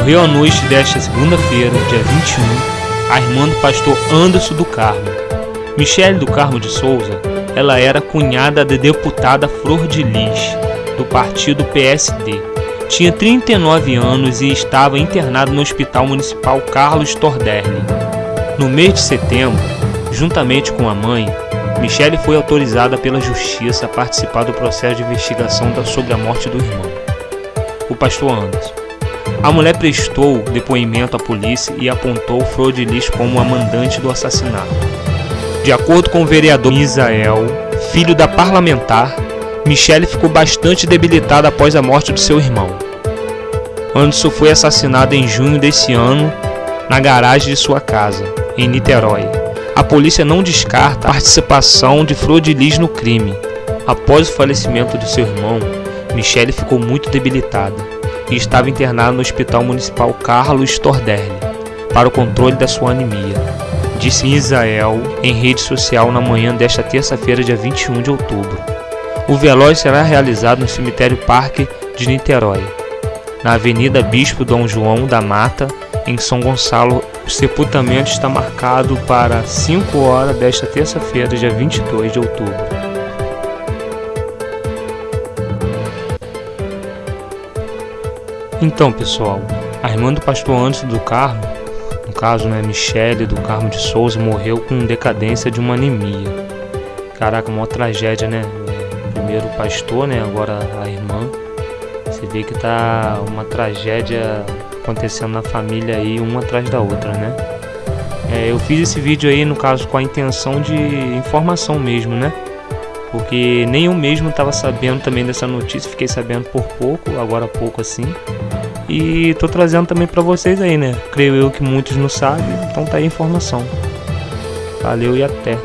Morreu à noite desta segunda-feira, dia 21, a irmã do pastor Anderson do Carmo. Michele do Carmo de Souza, ela era cunhada da deputada Flor de Lis, do partido PSD. Tinha 39 anos e estava internada no Hospital Municipal Carlos Torderli. No mês de setembro, juntamente com a mãe, Michele foi autorizada pela Justiça a participar do processo de investigação sobre a morte do irmão, o pastor Anderson. A mulher prestou depoimento à polícia e apontou Frodilis como a mandante do assassinato. De acordo com o vereador Misael, filho da parlamentar, Michele ficou bastante debilitada após a morte do seu irmão. Anderson foi assassinado em junho desse ano na garagem de sua casa, em Niterói. A polícia não descarta a participação de Frodilis no crime. Após o falecimento de seu irmão, Michele ficou muito debilitada e estava internado no Hospital Municipal Carlos Torderli para o controle da sua anemia, disse Israel em rede social na manhã desta terça-feira, dia 21 de outubro. O velório será realizado no cemitério Parque de Niterói, na Avenida Bispo Dom João da Mata, em São Gonçalo. O sepultamento está marcado para 5 horas desta terça-feira, dia 22 de outubro. Então, pessoal, a irmã do pastor Anderson do Carmo, no caso, né, Michele do Carmo de Souza, morreu com decadência de uma anemia. Caraca, uma tragédia, né? É, primeiro o pastor, né, agora a irmã. Você vê que tá uma tragédia acontecendo na família aí, uma atrás da outra, né? É, eu fiz esse vídeo aí, no caso, com a intenção de informação mesmo, né? Porque nem eu mesmo estava sabendo também dessa notícia, fiquei sabendo por pouco, agora pouco assim. E tô trazendo também para vocês aí, né? Creio eu que muitos não sabem, então tá aí a informação. Valeu e até.